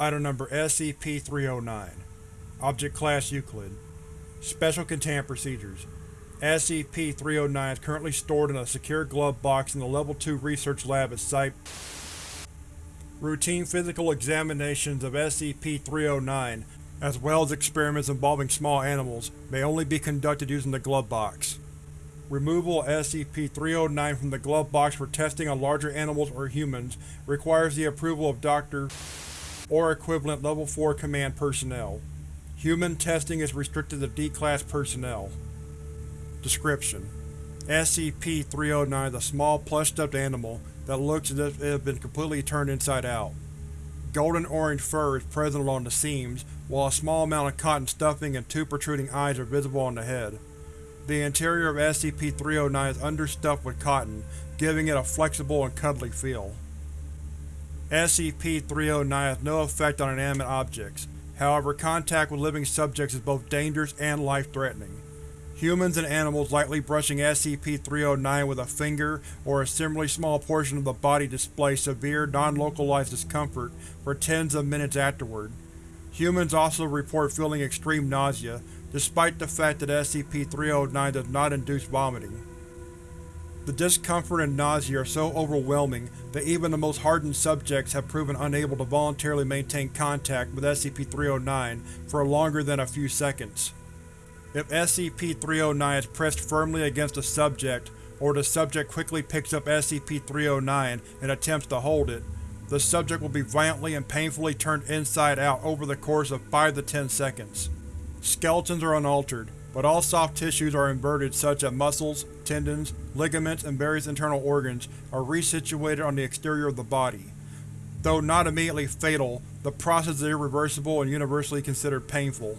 Item Number SCP-309 Object Class Euclid Special Containment Procedures SCP-309 is currently stored in a secure glove box in the Level 2 Research Lab at Site Routine physical examinations of SCP-309, as well as experiments involving small animals, may only be conducted using the glove box. Removal of SCP-309 from the glove box for testing on larger animals or humans requires the approval of Dr. or equivalent Level 4 Command personnel. Human testing is restricted to D-Class personnel. Description: SCP-309 is a small plush-stuffed animal that looks as if it had been completely turned inside out. Golden-orange fur is present along the seams, while a small amount of cotton stuffing and two protruding eyes are visible on the head. The interior of SCP-309 is understuffed with cotton, giving it a flexible and cuddly feel. SCP-309 has no effect on inanimate objects, however contact with living subjects is both dangerous and life-threatening. Humans and animals likely brushing SCP-309 with a finger or a similarly small portion of the body display severe, non-localized discomfort for tens of minutes afterward. Humans also report feeling extreme nausea, despite the fact that SCP-309 does not induce vomiting. The discomfort and nausea are so overwhelming that even the most hardened subjects have proven unable to voluntarily maintain contact with SCP-309 for longer than a few seconds. If SCP-309 is pressed firmly against a subject, or the subject quickly picks up SCP-309 and attempts to hold it, the subject will be violently and painfully turned inside out over the course of 5 to 10 seconds. Skeletons are unaltered, but all soft tissues are inverted such that muscles, tendons, ligaments, and various internal organs are resituated on the exterior of the body. Though not immediately fatal, the process is irreversible and universally considered painful.